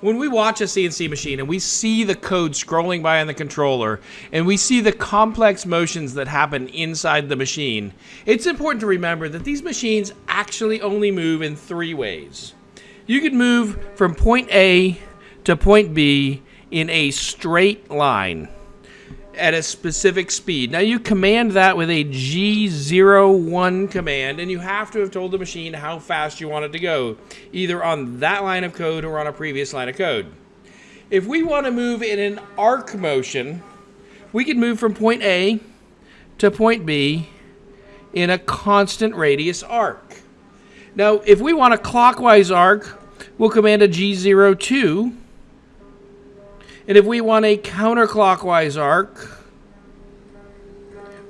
when we watch a CNC machine and we see the code scrolling by on the controller and we see the complex motions that happen inside the machine, it's important to remember that these machines actually only move in three ways. You can move from point A to point B in a straight line at a specific speed. Now you command that with a G01 command, and you have to have told the machine how fast you want it to go, either on that line of code or on a previous line of code. If we want to move in an arc motion, we can move from point A to point B in a constant radius arc. Now, if we want a clockwise arc, we'll command a G02 and if we want a counterclockwise arc,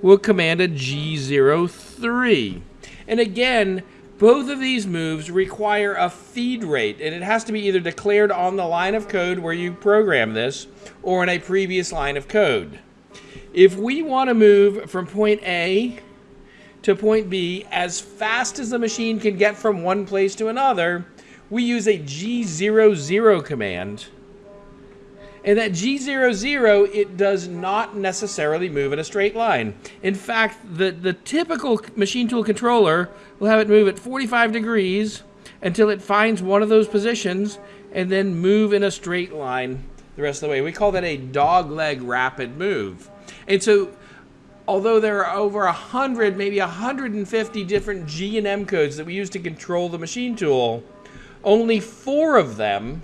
we'll command a G03. And again, both of these moves require a feed rate, and it has to be either declared on the line of code where you program this, or in a previous line of code. If we want to move from point A to point B as fast as the machine can get from one place to another, we use a G00 command and that G00, it does not necessarily move in a straight line. In fact, the, the typical machine tool controller will have it move at 45 degrees until it finds one of those positions and then move in a straight line the rest of the way. We call that a dogleg rapid move. And so although there are over 100, maybe 150 different G and M codes that we use to control the machine tool, only four of them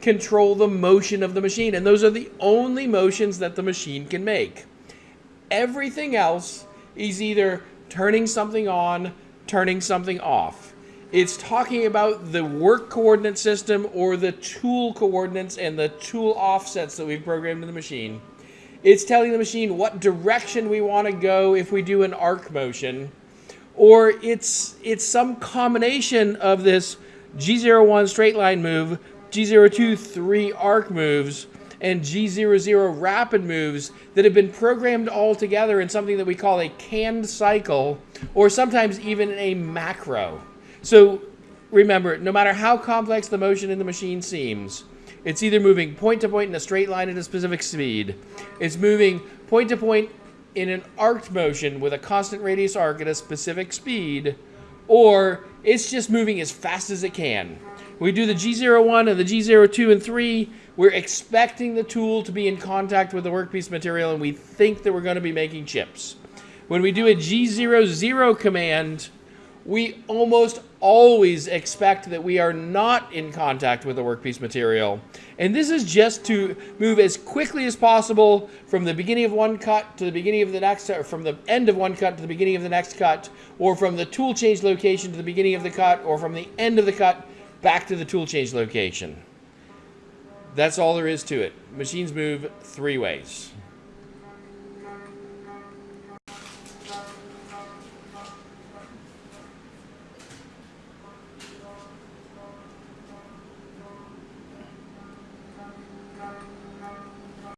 control the motion of the machine. And those are the only motions that the machine can make. Everything else is either turning something on, turning something off. It's talking about the work coordinate system or the tool coordinates and the tool offsets that we've programmed in the machine. It's telling the machine what direction we want to go if we do an arc motion. Or it's, it's some combination of this G01 straight line move G02 three arc moves, and G00 rapid moves that have been programmed all together in something that we call a canned cycle, or sometimes even a macro. So remember, no matter how complex the motion in the machine seems, it's either moving point to point in a straight line at a specific speed, it's moving point to point in an arced motion with a constant radius arc at a specific speed, or it's just moving as fast as it can we do the G01 and the G02 and 3, we're expecting the tool to be in contact with the workpiece material and we think that we're going to be making chips. When we do a G00 command, we almost always expect that we are not in contact with the workpiece material. And this is just to move as quickly as possible from the beginning of one cut to the beginning of the next, or from the end of one cut to the beginning of the next cut, or from the tool change location to the beginning of the cut, or from the end of the cut back to the tool change location. That's all there is to it. Machines move three ways.